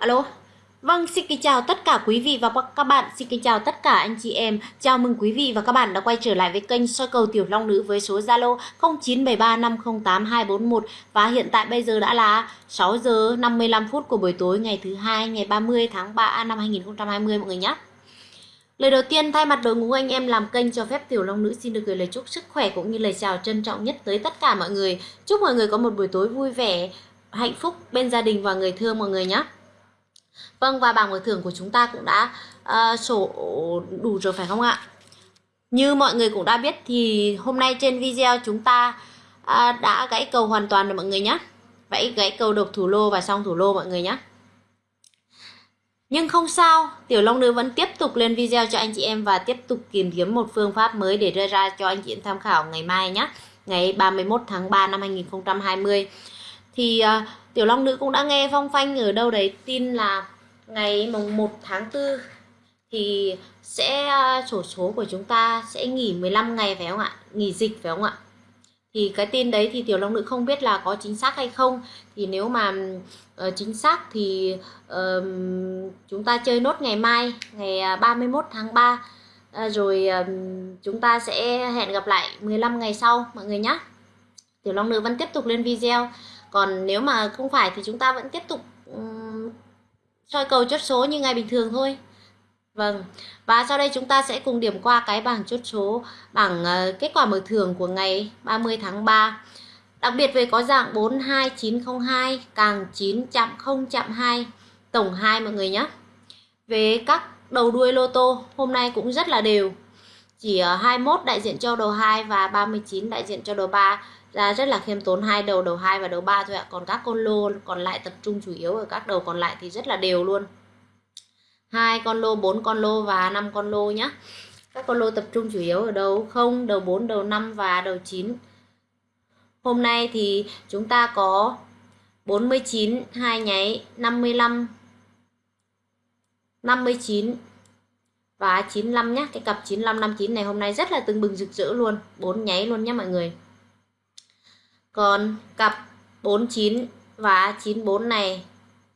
alo Vâng, xin kính chào tất cả quý vị và các bạn, xin kính chào tất cả anh chị em. Chào mừng quý vị và các bạn đã quay trở lại với kênh soi cầu Tiểu Long Nữ với số Zalo 0973508241 và hiện tại bây giờ đã là 6 giờ 55 phút của buổi tối ngày thứ hai ngày 30 tháng 3 năm 2020 mọi người nhé. Lời đầu tiên thay mặt đội ngũ anh em làm kênh cho phép Tiểu Long Nữ xin được gửi lời chúc sức khỏe cũng như lời chào trân trọng nhất tới tất cả mọi người. Chúc mọi người có một buổi tối vui vẻ, hạnh phúc bên gia đình và người thương mọi người nhé. Vâng và bảng mở thưởng của chúng ta cũng đã uh, sổ đủ rồi phải không ạ? Như mọi người cũng đã biết thì hôm nay trên video chúng ta uh, đã gãy cầu hoàn toàn rồi mọi người nhé. Vậy gãy cầu độc thủ lô và xong thủ lô mọi người nhé. Nhưng không sao, Tiểu Long Nữ vẫn tiếp tục lên video cho anh chị em và tiếp tục tìm kiếm một phương pháp mới để đưa ra cho anh chị em tham khảo ngày mai nhé. Ngày 31 tháng 3 năm 2020. Thì uh, Tiểu Long Nữ cũng đã nghe phong phanh ở đâu đấy tin là ngày mùng 1 tháng 4 thì sẽ à, sổ số của chúng ta sẽ nghỉ 15 ngày phải không ạ? Nghỉ dịch phải không ạ? Thì cái tin đấy thì Tiểu Long Nữ không biết là có chính xác hay không. Thì nếu mà uh, chính xác thì uh, chúng ta chơi nốt ngày mai, ngày à, 31 tháng 3. Uh, à, rồi uh, chúng ta sẽ hẹn gặp lại 15 ngày sau mọi người nhé. Tiểu Long Nữ vẫn tiếp tục lên video. Còn nếu mà không phải thì chúng ta vẫn tiếp tục um, soi cầu chốt số như ngày bình thường thôi Vâng, và sau đây chúng ta sẽ cùng điểm qua cái bảng chốt số, bảng uh, kết quả mở thưởng của ngày 30 tháng 3. Đặc biệt về có dạng 42902, càng 9 chạm 0 chạm 2, tổng 2 mọi người nhé. Về các đầu đuôi lô tô, hôm nay cũng rất là đều. Chỉ ờ, 21 đại diện cho đầu 2 và 39 đại diện cho đầu 3 ra rất là khiêm tốn hai đầu đầu 2 và đầu 3 thôi ạ. Còn các con lô còn lại tập trung chủ yếu ở các đầu còn lại thì rất là đều luôn. hai con lô, 4 con lô và 5 con lô nhá. Các con lô tập trung chủ yếu ở đầu 0, đầu 4, đầu 5 và đầu 9. Hôm nay thì chúng ta có 49 hai nháy 55 59 và 95 nhá. Cái cặp 95 59 này hôm nay rất là tưng bừng rực rỡ luôn, bốn nháy luôn nhá mọi người. Còn cặp 49 và 94 này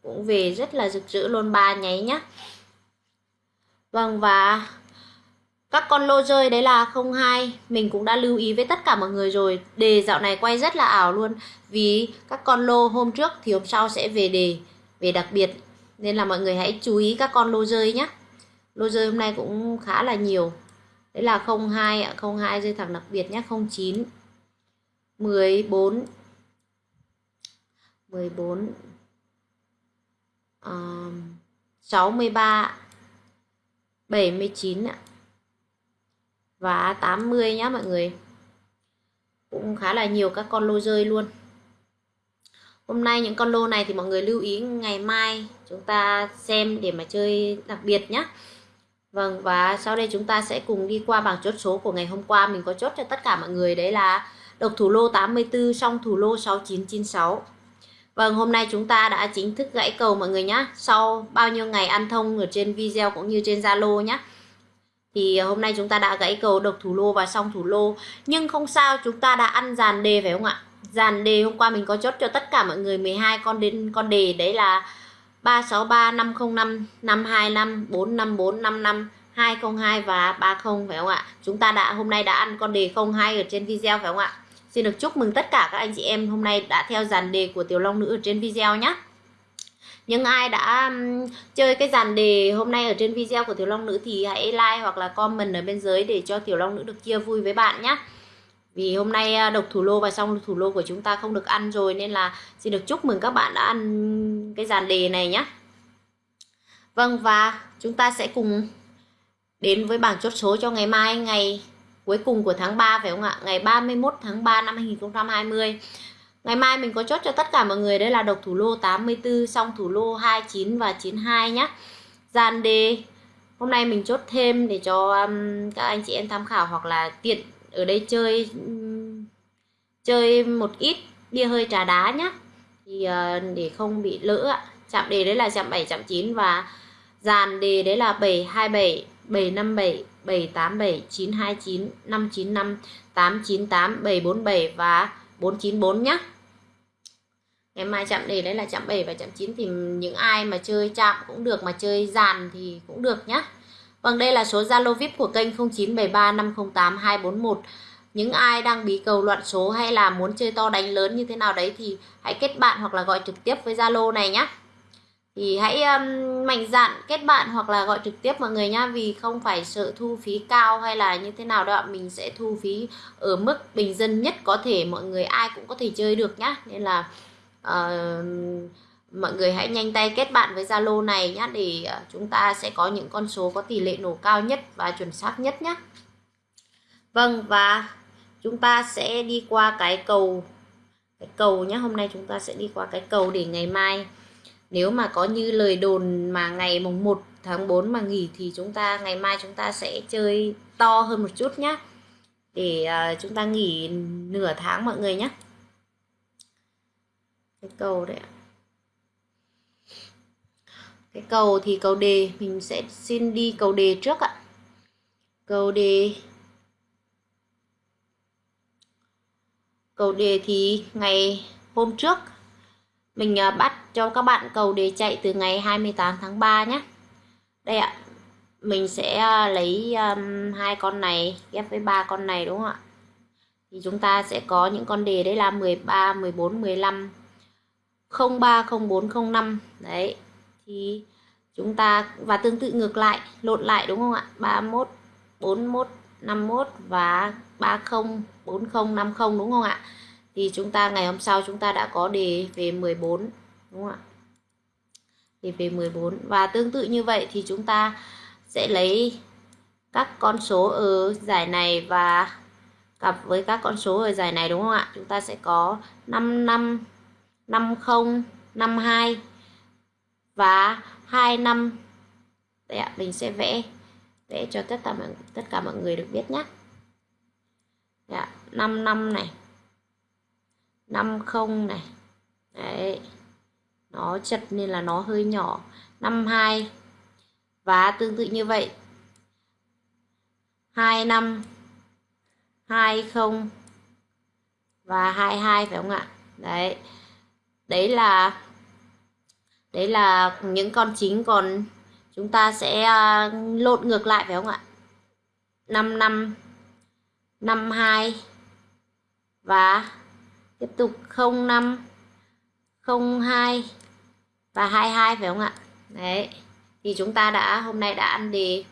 cũng về rất là rực rỡ luôn ba nháy nhá. Vâng và các con lô rơi đấy là 02 Mình cũng đã lưu ý với tất cả mọi người rồi Đề dạo này quay rất là ảo luôn Vì các con lô hôm trước thì hôm sau sẽ về đề Về đặc biệt Nên là mọi người hãy chú ý các con lô rơi nhé Lô rơi hôm nay cũng khá là nhiều. Đấy là 02 ạ 02 rơi thẳng đặc biệt nhé 09 14 14 uh, 63 79 ạ. Và 80 nhá mọi người. Cũng khá là nhiều các con lô rơi luôn. Hôm nay những con lô này thì mọi người lưu ý ngày mai chúng ta xem để mà chơi đặc biệt nhé Vâng và sau đây chúng ta sẽ cùng đi qua bảng chốt số của ngày hôm qua. Mình có chốt cho tất cả mọi người, đấy là độc thủ lô 84 song thủ lô 6996 Vâng hôm nay chúng ta đã chính thức gãy cầu mọi người nhé sau bao nhiêu ngày ăn thông ở trên video cũng như trên Zalo nhé thì hôm nay chúng ta đã gãy cầu độc thủ lô và song thủ lô. Nhưng không sao, chúng ta đã ăn dàn đề phải không ạ? Dàn đề hôm qua mình có chốt cho tất cả mọi người 12 con đến con đề, đấy là 363 505 525 454 55 202 và 30 phải không ạ chúng ta đã, hôm nay đã ăn con đề 02 ở trên video, phải không ạ Xin được chúc mừng tất cả các anh chị em hôm nay đã theo dàn đề của Tiểu Long Nữ ở trên video nhé. Những ai đã chơi cái dàn đề hôm nay ở trên video của Tiểu Long Nữ thì hãy like hoặc là comment ở bên dưới để cho Tiểu Long Nữ được chia vui với bạn nhé. Vì hôm nay à, độc thủ lô và xong thủ lô của chúng ta không được ăn rồi nên là xin được chúc mừng các bạn đã ăn cái dàn đề này nhé. Vâng và chúng ta sẽ cùng đến với bảng chốt số cho ngày mai ngày cuối cùng của tháng 3 phải không ạ? Ngày 31 tháng 3 năm 2020. Ngày mai mình có chốt cho tất cả mọi người đây là độc thủ lô 84 xong thủ lô 29 và 92 nhé. dàn đề hôm nay mình chốt thêm để cho um, các anh chị em tham khảo hoặc là tiện ở đây chơi chơi một ít bia hơi trà đá nhé. Thì uh, để không bị lỡ ạ. Chạm đề đấy là chạm 7 chạm 9 và dàn đề đấy là 727 757 787 929 595 898 747 và 494 nhé. ngày mai chạm đề đấy là chạm 7 và chạm 9 thì những ai mà chơi chạm cũng được mà chơi dàn thì cũng được nhá Vâng đây là số Zalo VIP của kênh 0973508241. những ai đang bí cầu loạn số hay là muốn chơi to đánh lớn như thế nào đấy thì hãy kết bạn hoặc là gọi trực tiếp với Zalo này nhé thì hãy um, mạnh dạn kết bạn hoặc là gọi trực tiếp mọi người nhá vì không phải sợ thu phí cao hay là như thế nào đâu ạ. Mình sẽ thu phí ở mức bình dân nhất có thể mọi người ai cũng có thể chơi được nhá. Nên là uh, mọi người hãy nhanh tay kết bạn với Zalo này nhé để ờ, chúng ta sẽ có những con số có tỷ lệ nổ cao nhất và chuẩn xác nhất nhé Vâng và chúng ta sẽ đi qua cái cầu cái cầu nhé hôm nay chúng ta sẽ đi qua cái cầu để ngày mai. Nếu mà có như lời đồn mà ngày mùng 1 tháng 4 mà nghỉ thì chúng ta ngày mai chúng ta sẽ chơi to hơn một chút nhé để uh, chúng ta nghỉ nửa tháng mọi người nhé cái cầu đấy ạ cái cầu thì cầu đề mình sẽ xin đi cầu đề trước ạ. Cầu đề. Cầu đề thì ngày hôm trước mình à, bắt cho các bạn cầu đề chạy từ ngày 28 tháng 3 nhé đây ạ mình sẽ à, lấy um, hai con này ghép với ba con này đúng không ạ? Thì chúng ta sẽ có những con đề đấy là 13 14 15 03 04 05 đấy thì chúng ta, và tương tự ngược lại, lộn lại đúng không ạ? 31 41 51 và 30 40 50 đúng không ạ? Thì chúng ta, ngày hôm sau chúng ta đã có đề về 14 đúng không ạ? Đề về 14 và tương tự như vậy thì chúng ta sẽ lấy các con số ở giải này và cặp với các con số ở giải này đúng không ạ? Chúng ta sẽ có 55 50 52 và 25 Đây ạ, mình sẽ vẽ vẽ cho tất cả mọi tất cả mọi người được biết nhé. ạ 5 năm này. 50 này. Đấy. Nó chật nên là nó hơi nhỏ. 52 và tương tự như vậy 25 20 và 22 phải không ạ? Đấy. Đấy là đấy là những con chính, còn chúng ta sẽ à, lộn ngược lại phải không ạ? 5 năm 52 và tiếp tục 05 02 và 22 phải không ạ? Đấy, thì chúng ta đã, hôm nay đã ăn đề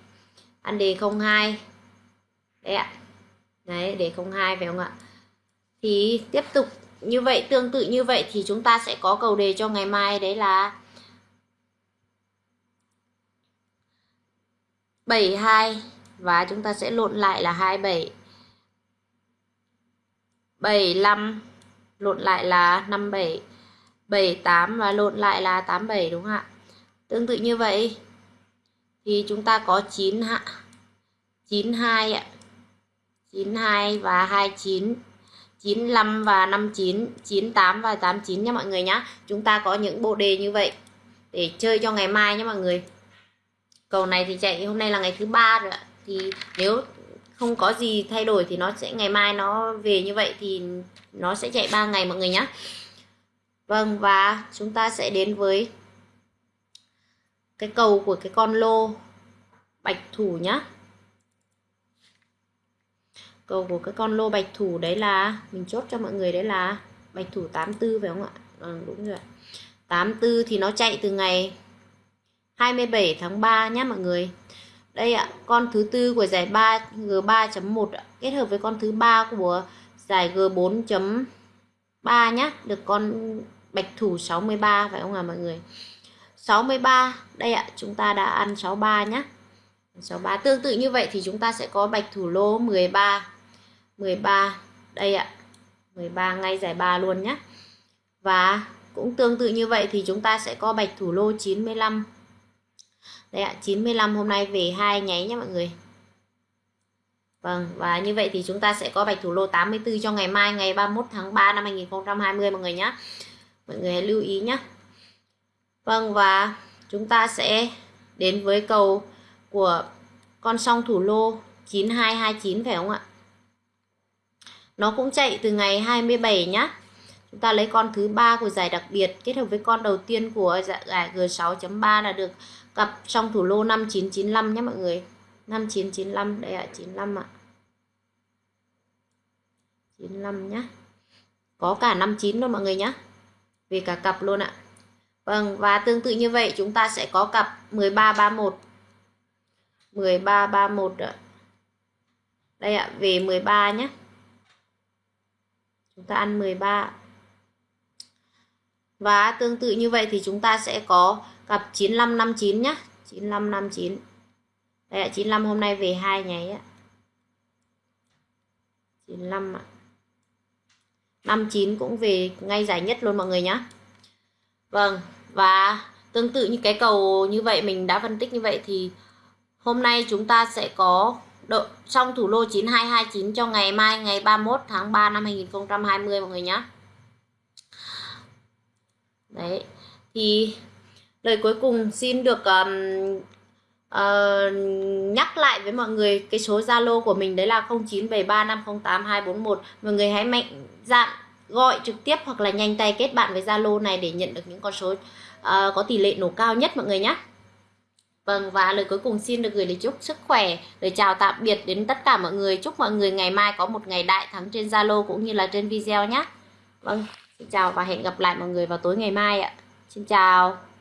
ăn đề 02 đấy ạ. Đấy, đề 02 phải không ạ? Thì tiếp tục như vậy, tương tự như vậy thì chúng ta sẽ có cầu đề cho ngày mai. Đấy là 72 và chúng ta sẽ lộn lại là 27 75 lộn lại là 57 78 và lộn lại là 87 đúng không ạ? Tương tự như vậy thì chúng ta có 9 hạ 92 ạ. 92 và 29 95 và 59 98 và 89 nha mọi người nhá. Chúng ta có những bộ đề như vậy để chơi cho ngày mai nhé mọi người cầu này thì chạy hôm nay là ngày thứ ba rồi ạ. Thì nếu không có gì thay đổi thì nó sẽ ngày mai nó về như vậy thì nó sẽ chạy 3 ngày mọi người nhé Vâng và chúng ta sẽ đến với cái cầu của cái con lô bạch thủ nhá. Cầu của cái con lô bạch thủ đấy là mình chốt cho mọi người đấy là bạch thủ 84 phải không ạ? Ừ, đúng rồi 84 thì nó chạy từ ngày 27 tháng 3 nhé mọi người. Đây ạ con thứ tư của giải 3 G3.1 kết hợp với con thứ ba của giải G4.3 nhé được con bạch thủ 63 phải không ạ à, mọi người? 63 đây ạ chúng ta đã ăn 63 nhé 63 tương tự như vậy thì chúng ta sẽ có bạch thủ lô 13 13 đây ạ 13 ngay giải 3 luôn nhé và cũng tương tự như vậy thì chúng ta sẽ có bạch thủ lô 95 đây ạ 95 hôm nay về hai nháy nhé mọi người. Vâng và như vậy thì chúng ta sẽ có bạch thủ lô 84 cho ngày mai, ngày 31 tháng 3 năm 2020 mọi người nhé mọi người hãy lưu ý nhé Vâng và chúng ta sẽ đến với cầu của con song thủ lô 9229 phải không ạ? Nó cũng chạy từ ngày 27 nhá. Chúng ta lấy con thứ ba của giải đặc biệt kết hợp với con đầu tiên của giải G6.3 là được cặp trong thủ lô 5995 nhé mọi người. 5995 đây ạ à, 95 ạ. à. 95 nhá có cả 59 luôn mọi người nhá về cả cặp luôn ạ. À. Vâng và tương tự như vậy chúng ta sẽ có cặp 1331 1331 ạ. Đây ạ về 13 nhé. Chúng ta ăn 13 và tương tự như vậy thì chúng ta sẽ có cặp 9559 nhá. 9559 đây là 95 hôm nay về hai nháy á 95 ạ. 59 cũng về ngay giải nhất luôn mọi người nhá. Vâng và tương tự như cái cầu như vậy, mình đã phân tích như vậy thì hôm nay chúng ta sẽ có độ, trong thủ lô 9229 cho ngày mai, ngày 31 tháng 3 năm 2020 mọi người nhá. đấy, thì lời cuối cùng xin được um, uh, nhắc lại với mọi người cái số Zalo của mình đấy là 0973508241 mọi người hãy mạnh dạn gọi trực tiếp hoặc là nhanh tay kết bạn với Zalo này để nhận được những con số uh, có tỷ lệ nổ cao nhất mọi người nhé Vâng và lời cuối cùng xin được gửi lời chúc sức khỏe, lời chào tạm biệt đến tất cả mọi người. Chúc mọi người ngày mai có một ngày đại thắng trên Zalo cũng như là trên video nhé. Vâng, xin chào và hẹn gặp lại mọi người vào tối ngày mai ạ. Xin chào.